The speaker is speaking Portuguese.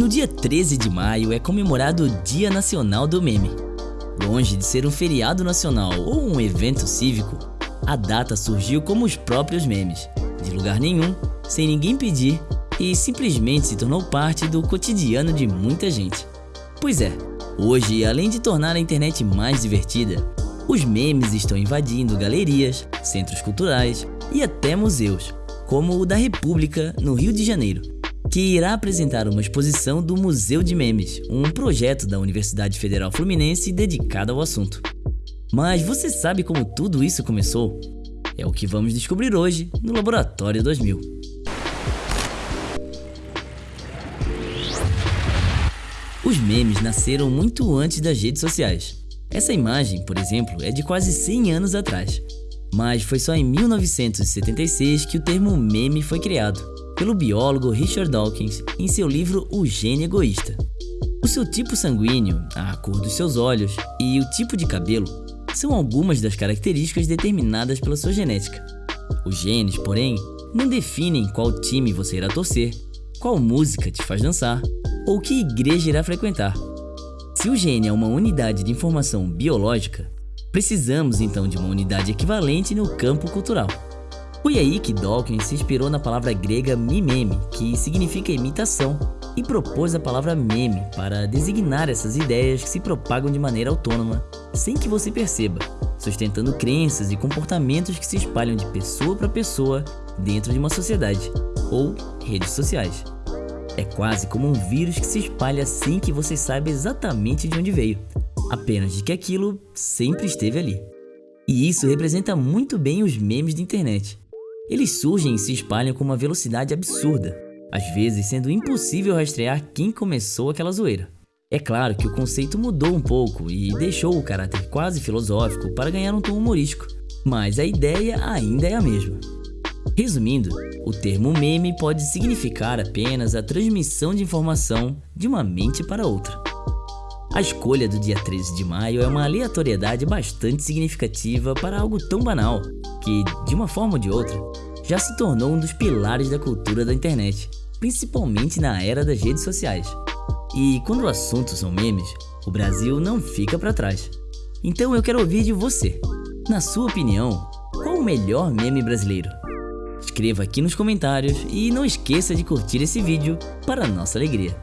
No dia 13 de maio é comemorado o Dia Nacional do Meme. Longe de ser um feriado nacional ou um evento cívico, a data surgiu como os próprios memes, de lugar nenhum, sem ninguém pedir e simplesmente se tornou parte do cotidiano de muita gente. Pois é, hoje, além de tornar a internet mais divertida, os memes estão invadindo galerias, centros culturais e até museus, como o da República, no Rio de Janeiro, que irá apresentar uma exposição do Museu de Memes, um projeto da Universidade Federal Fluminense dedicado ao assunto. Mas você sabe como tudo isso começou? É o que vamos descobrir hoje no Laboratório 2000. Os memes nasceram muito antes das redes sociais. Essa imagem, por exemplo, é de quase 100 anos atrás. Mas foi só em 1976 que o termo meme foi criado, pelo biólogo Richard Dawkins em seu livro O Gene Egoísta. O seu tipo sanguíneo, a cor dos seus olhos e o tipo de cabelo são algumas das características determinadas pela sua genética. Os genes, porém, não definem qual time você irá torcer, qual música te faz dançar ou que igreja irá frequentar. Se o gene é uma unidade de informação biológica, precisamos então de uma unidade equivalente no campo cultural. Foi aí que Dawkins se inspirou na palavra grega mimeme, que significa imitação, e propôs a palavra meme para designar essas ideias que se propagam de maneira autônoma, sem que você perceba, sustentando crenças e comportamentos que se espalham de pessoa para pessoa dentro de uma sociedade, ou redes sociais. É quase como um vírus que se espalha sem que você saiba exatamente de onde veio, apenas de que aquilo sempre esteve ali. E isso representa muito bem os memes de internet. Eles surgem e se espalham com uma velocidade absurda, às vezes sendo impossível rastrear quem começou aquela zoeira. É claro que o conceito mudou um pouco e deixou o caráter quase filosófico para ganhar um tom humorístico, mas a ideia ainda é a mesma. Resumindo, o termo meme pode significar apenas a transmissão de informação de uma mente para outra. A escolha do dia 13 de maio é uma aleatoriedade bastante significativa para algo tão banal que, de uma forma ou de outra, já se tornou um dos pilares da cultura da internet, principalmente na era das redes sociais. E quando o assunto são memes, o Brasil não fica para trás. Então eu quero ouvir de você. Na sua opinião, qual o melhor meme brasileiro? Escreva aqui nos comentários e não esqueça de curtir esse vídeo para nossa alegria.